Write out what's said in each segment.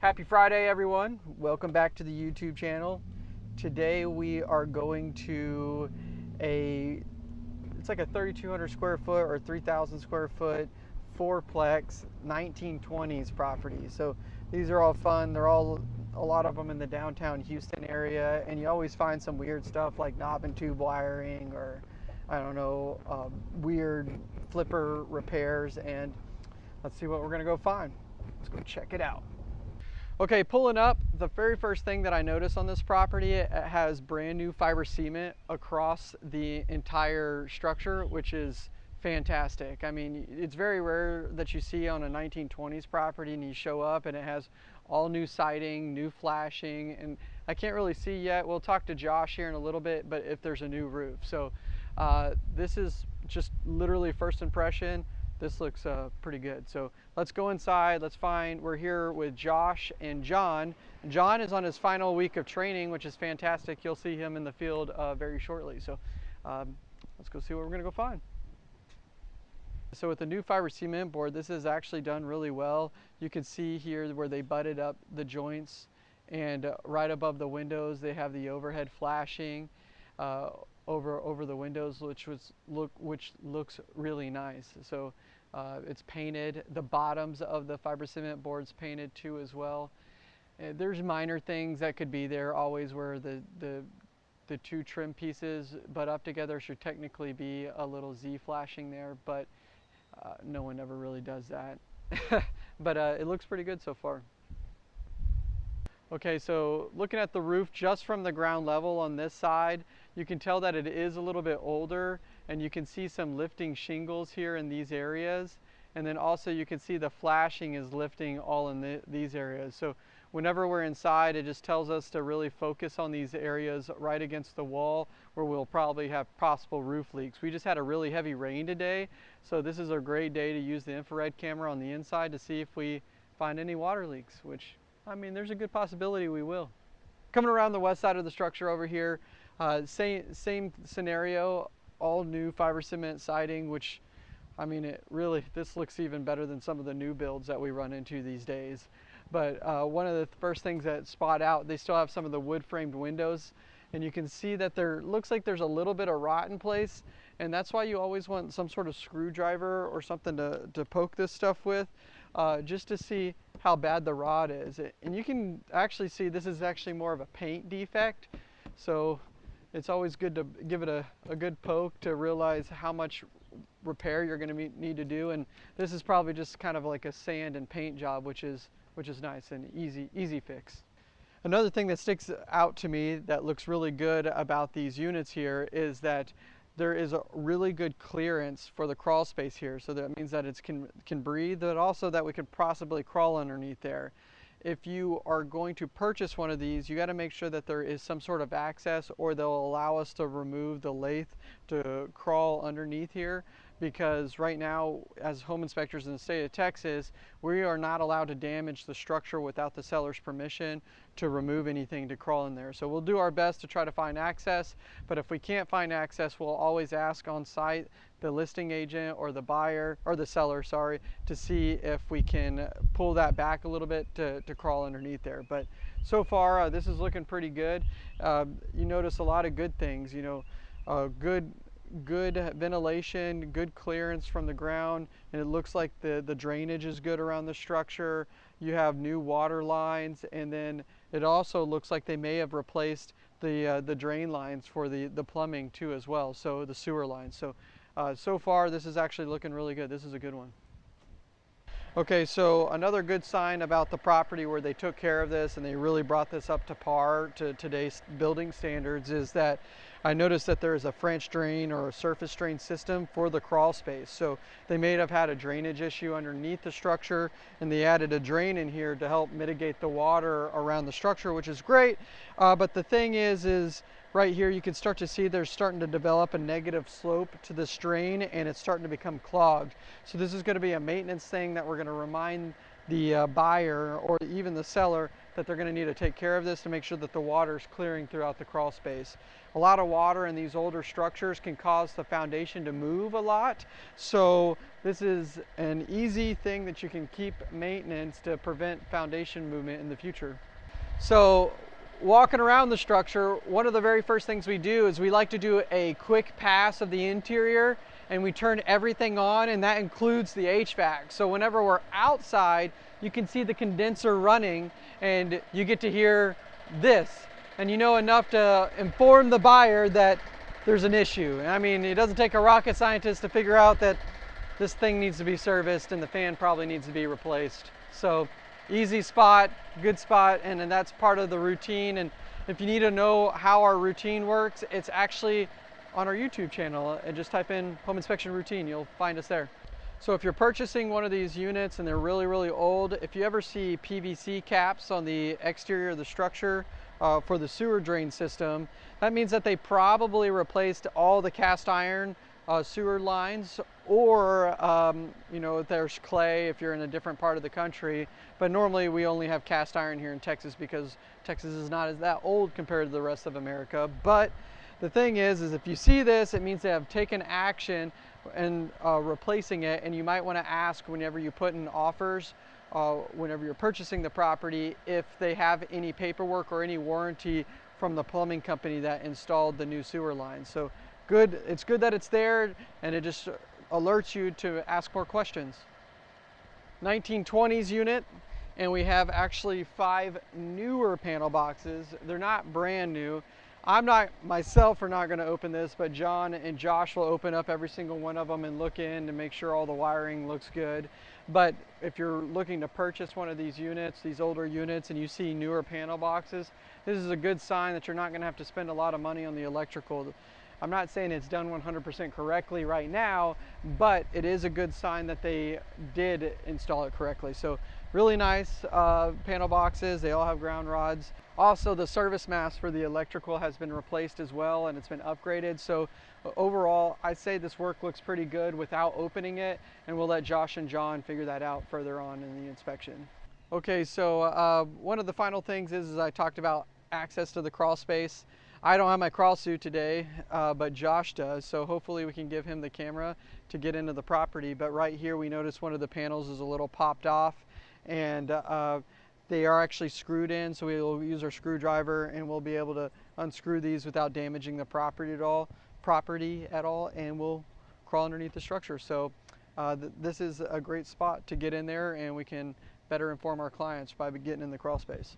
Happy Friday, everyone. Welcome back to the YouTube channel. Today we are going to a, it's like a 3,200 square foot or 3,000 square foot fourplex 1920s property. So these are all fun. They're all, a lot of them in the downtown Houston area and you always find some weird stuff like knob and tube wiring or I don't know, um, weird flipper repairs and let's see what we're gonna go find. Let's go check it out. Okay, pulling up, the very first thing that I notice on this property, it has brand new fiber cement across the entire structure, which is fantastic. I mean, it's very rare that you see on a 1920s property and you show up and it has all new siding, new flashing, and I can't really see yet. We'll talk to Josh here in a little bit, but if there's a new roof. So uh, this is just literally first impression this looks uh, pretty good. So let's go inside. Let's find, we're here with Josh and John. John is on his final week of training, which is fantastic. You'll see him in the field uh, very shortly. So um, let's go see what we're gonna go find. So with the new fiber cement board, this is actually done really well. You can see here where they butted up the joints and uh, right above the windows, they have the overhead flashing. Uh, over over the windows, which was look which looks really nice. So uh, it's painted. The bottoms of the fiber cement boards painted too as well. Uh, there's minor things that could be there always where the the the two trim pieces butt up together should technically be a little Z flashing there, but uh, no one ever really does that. but uh, it looks pretty good so far. Okay, so looking at the roof just from the ground level on this side, you can tell that it is a little bit older and you can see some lifting shingles here in these areas. And then also you can see the flashing is lifting all in the, these areas. So whenever we're inside, it just tells us to really focus on these areas right against the wall where we'll probably have possible roof leaks. We just had a really heavy rain today, so this is a great day to use the infrared camera on the inside to see if we find any water leaks, which I mean, there's a good possibility we will. Coming around the west side of the structure over here, uh, same, same scenario, all new fiber cement siding, which, I mean, it really, this looks even better than some of the new builds that we run into these days. But uh, one of the first things that spot out, they still have some of the wood framed windows and you can see that there looks like there's a little bit of rot in place and that's why you always want some sort of screwdriver or something to, to poke this stuff with uh, just to see how bad the rot is. And you can actually see this is actually more of a paint defect. So it's always good to give it a, a good poke to realize how much repair you're going to need to do. And this is probably just kind of like a sand and paint job, which is, which is nice and easy, easy fix. Another thing that sticks out to me that looks really good about these units here is that there is a really good clearance for the crawl space here. So that means that it can, can breathe, but also that we could possibly crawl underneath there. If you are going to purchase one of these, you got to make sure that there is some sort of access or they'll allow us to remove the lathe to crawl underneath here because right now as home inspectors in the state of Texas we are not allowed to damage the structure without the seller's permission to remove anything to crawl in there. So we'll do our best to try to find access but if we can't find access we'll always ask on site the listing agent or the buyer or the seller sorry to see if we can pull that back a little bit to, to crawl underneath there. But so far uh, this is looking pretty good. Uh, you notice a lot of good things you know good good ventilation, good clearance from the ground, and it looks like the, the drainage is good around the structure. You have new water lines, and then it also looks like they may have replaced the, uh, the drain lines for the, the plumbing too as well, so the sewer lines. So, uh, so far this is actually looking really good. This is a good one. Okay, so another good sign about the property where they took care of this and they really brought this up to par to today's building standards is that I noticed that there is a French drain or a surface drain system for the crawl space. So they may have had a drainage issue underneath the structure and they added a drain in here to help mitigate the water around the structure, which is great. Uh, but the thing is, is right here you can start to see there's starting to develop a negative slope to the drain and it's starting to become clogged. So this is going to be a maintenance thing that we're going to remind the uh, buyer or even the seller that they're going to need to take care of this to make sure that the water is clearing throughout the crawl space. A lot of water in these older structures can cause the foundation to move a lot. So this is an easy thing that you can keep maintenance to prevent foundation movement in the future. So walking around the structure, one of the very first things we do is we like to do a quick pass of the interior and we turn everything on and that includes the HVAC. So whenever we're outside, you can see the condenser running and you get to hear this and you know enough to inform the buyer that there's an issue. I mean, it doesn't take a rocket scientist to figure out that this thing needs to be serviced and the fan probably needs to be replaced. So easy spot, good spot, and, and that's part of the routine. And if you need to know how our routine works, it's actually on our YouTube channel and just type in home inspection routine, you'll find us there. So if you're purchasing one of these units and they're really, really old, if you ever see PVC caps on the exterior of the structure uh, for the sewer drain system, that means that they probably replaced all the cast iron uh, sewer lines or um, you know there's clay if you're in a different part of the country. But normally we only have cast iron here in Texas because Texas is not as that old compared to the rest of America. But the thing is, is if you see this, it means they have taken action and uh, replacing it. And you might want to ask whenever you put in offers, uh, whenever you're purchasing the property, if they have any paperwork or any warranty from the plumbing company that installed the new sewer line. So good, it's good that it's there and it just alerts you to ask more questions. 1920s unit, and we have actually five newer panel boxes. They're not brand new. I'm not myself are not going to open this, but John and Josh will open up every single one of them and look in to make sure all the wiring looks good. But if you're looking to purchase one of these units, these older units, and you see newer panel boxes, this is a good sign that you're not going to have to spend a lot of money on the electrical. I'm not saying it's done 100% correctly right now, but it is a good sign that they did install it correctly. So really nice uh, panel boxes. They all have ground rods. Also, the service mast for the electrical has been replaced as well and it's been upgraded. So overall, I'd say this work looks pretty good without opening it and we'll let Josh and John figure that out further on in the inspection. Okay, so uh, one of the final things is, is I talked about access to the crawl space. I don't have my crawl suit today, uh, but Josh does, so hopefully we can give him the camera to get into the property. But right here we notice one of the panels is a little popped off and uh, they are actually screwed in, so we'll use our screwdriver and we'll be able to unscrew these without damaging the property at all, property at all, and we'll crawl underneath the structure. So uh, th this is a great spot to get in there and we can better inform our clients by getting in the crawl space.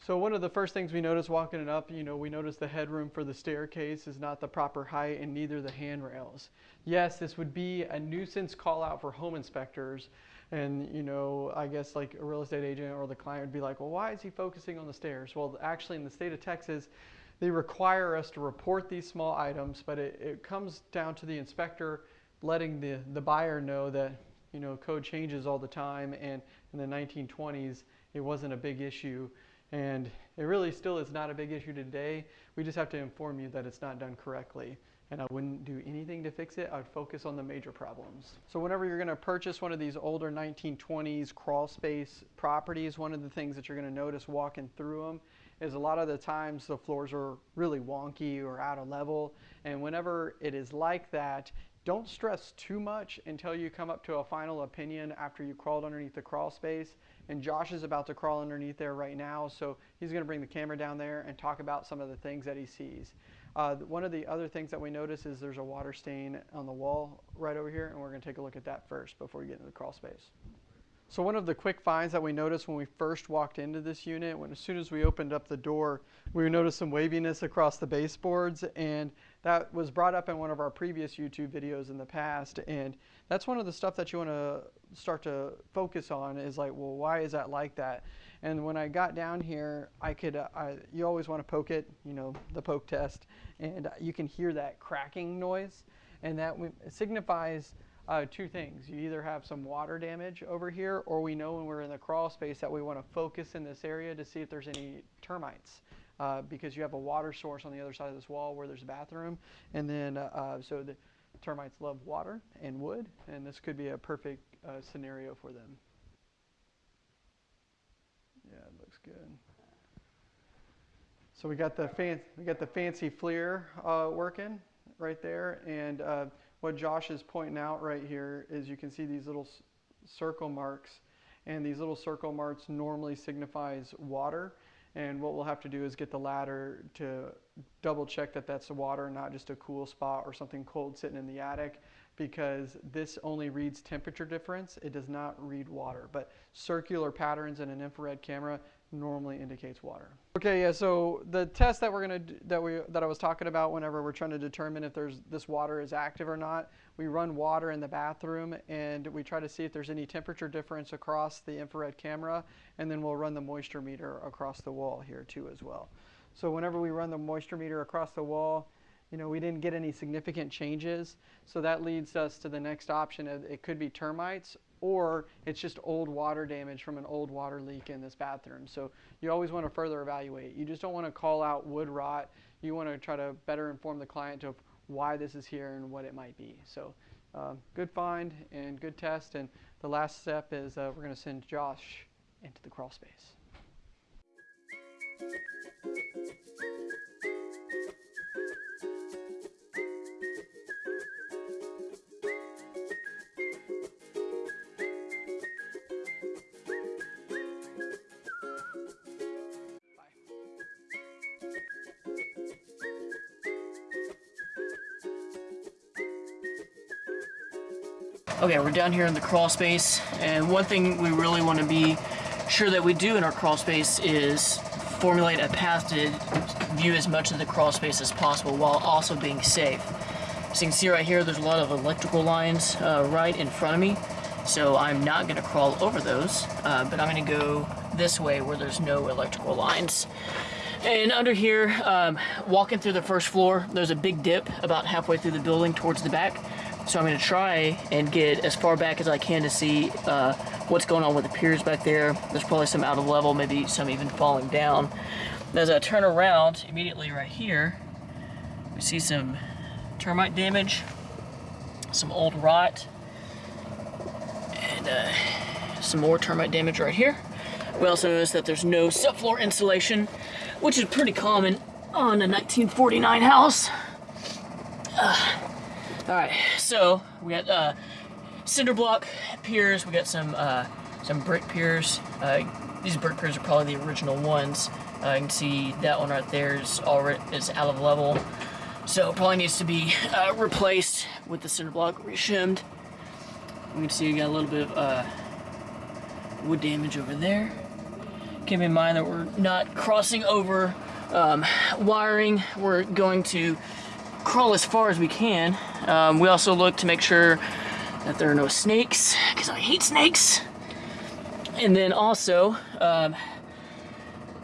So one of the first things we notice walking it up, you know, we notice the headroom for the staircase is not the proper height and neither the handrails. Yes, this would be a nuisance call out for home inspectors, and you know i guess like a real estate agent or the client would be like well why is he focusing on the stairs? Well actually in the state of texas they require us to report these small items but it, it comes down to the inspector letting the, the buyer know that you know code changes all the time. And in the 1920s it wasn't a big issue and it really still is not a big issue today we just have to inform you that it's not done correctly and I wouldn't do anything to fix it. I'd focus on the major problems. So whenever you're gonna purchase one of these older 1920s crawl space properties, one of the things that you're gonna notice walking through them is a lot of the times the floors are really wonky or out of level. And whenever it is like that, don't stress too much until you come up to a final opinion after you crawled underneath the crawl space. And Josh is about to crawl underneath there right now, so he's gonna bring the camera down there and talk about some of the things that he sees. Uh, one of the other things that we notice is there's a water stain on the wall right over here, and we're going to take a look at that first before we get into the crawl space. So one of the quick finds that we noticed when we first walked into this unit, when as soon as we opened up the door, we noticed some waviness across the baseboards, and that was brought up in one of our previous YouTube videos in the past, and that's one of the stuff that you want to start to focus on is like, well, why is that like that? And when I got down here, I could, uh, I, you always want to poke it, you know, the poke test, and you can hear that cracking noise. And that signifies uh, two things. You either have some water damage over here, or we know when we're in the crawl space that we want to focus in this area to see if there's any termites. Uh, because you have a water source on the other side of this wall where there's a bathroom. And then, uh, uh so the termites love water and wood, and this could be a perfect uh, scenario for them. Yeah, it looks good. So we got the fan, we got the fancy FLIR uh, working right there, and uh, what Josh is pointing out right here is you can see these little circle marks, and these little circle marks normally signifies water. And what we'll have to do is get the ladder to double check that that's the water, not just a cool spot or something cold sitting in the attic because this only reads temperature difference. It does not read water, but circular patterns in an infrared camera normally indicates water. Okay, yeah, so the test that we're gonna, that we, that I was talking about whenever we're trying to determine if there's, this water is active or not, we run water in the bathroom and we try to see if there's any temperature difference across the infrared camera, and then we'll run the moisture meter across the wall here too as well. So whenever we run the moisture meter across the wall, you know, we didn't get any significant changes. So that leads us to the next option. It could be termites or it's just old water damage from an old water leak in this bathroom. So you always want to further evaluate. You just don't want to call out wood rot. You want to try to better inform the client of why this is here and what it might be. So um, good find and good test. And the last step is uh, we're going to send Josh into the crawl space. Okay, we're down here in the crawl space, and one thing we really want to be sure that we do in our crawl space is formulate a path to view as much of the crawl space as possible while also being safe. So you can see right here, there's a lot of electrical lines uh, right in front of me, so I'm not going to crawl over those, uh, but I'm going to go this way where there's no electrical lines. And under here, um, walking through the first floor, there's a big dip about halfway through the building towards the back. So I'm going to try and get as far back as I can to see uh, what's going on with the piers back there. There's probably some out of level, maybe some even falling down. As I turn around, immediately right here, we see some termite damage, some old rot, and uh, some more termite damage right here. We also notice that there's no subfloor insulation, which is pretty common on a 1949 house. Uh, all right, so we got uh, cinder block piers. We got some uh, some brick piers. Uh, these brick piers are probably the original ones. Uh, you can see that one right there is already is out of level, so probably needs to be uh, replaced with the cinder block reshimmed. You can see you got a little bit of uh, wood damage over there. Keep in mind that we're not crossing over um, wiring. We're going to crawl as far as we can. Um, we also look to make sure that there are no snakes, because I hate snakes. And then also, um,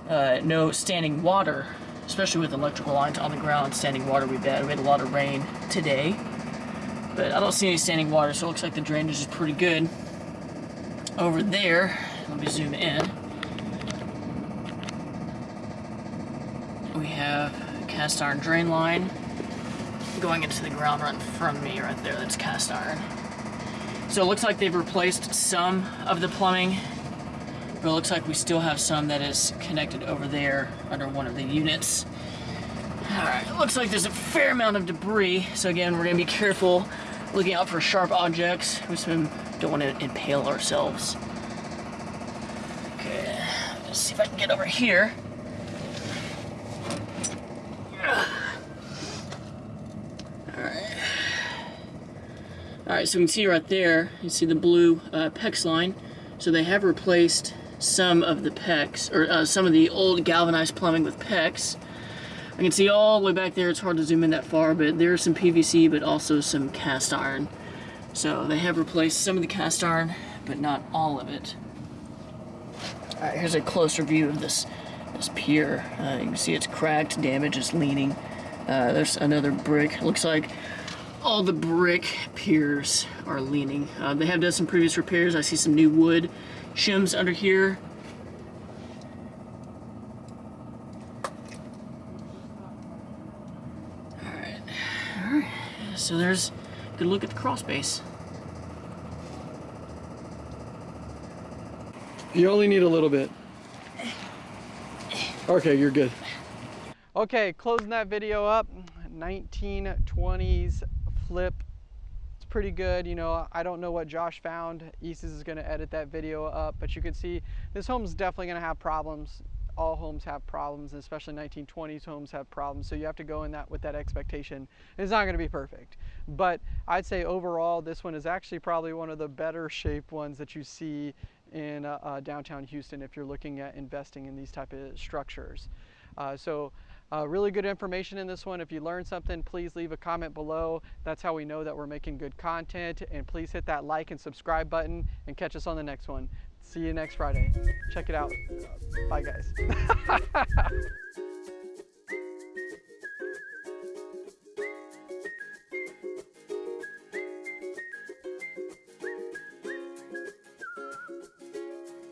uh, no standing water, especially with electrical lines on the ground. Standing water be bad. We had a lot of rain today, but I don't see any standing water, so it looks like the drainage is pretty good. Over there, let me zoom in. We have cast iron drain line going into the ground front of me right there. That's cast iron. So it looks like they've replaced some of the plumbing, but it looks like we still have some that is connected over there under one of the units. Alright, it looks like there's a fair amount of debris, so again, we're going to be careful looking out for sharp objects. We don't want to impale ourselves. Okay, let's see if I can get over here. Alright, so you can see right there, you see the blue uh, PEX line. So they have replaced some of the PEX, or uh, some of the old galvanized plumbing with PEX. I can see all the way back there, it's hard to zoom in that far, but there's some PVC, but also some cast iron. So they have replaced some of the cast iron, but not all of it. Alright, here's a closer view of this, this pier. Uh, you can see it's cracked, damaged, it's leaning. Uh, there's another brick. Looks like all the brick piers are leaning. Uh, they have done some previous repairs. I see some new wood shims under here. Alright. Alright. So there's a good look at the crawl space. You only need a little bit. Okay, you're good. Okay, closing that video up. 1920s flip. It's pretty good. You know, I don't know what Josh found. Isis is going to edit that video up, but you can see this home's definitely going to have problems. All homes have problems, especially 1920s homes have problems. So you have to go in that with that expectation. It's not going to be perfect, but I'd say overall this one is actually probably one of the better shaped ones that you see in uh, uh, downtown Houston if you're looking at investing in these type of structures. Uh, so uh, really good information in this one. If you learned something, please leave a comment below. That's how we know that we're making good content. And please hit that like and subscribe button and catch us on the next one. See you next Friday. Check it out. Bye, guys.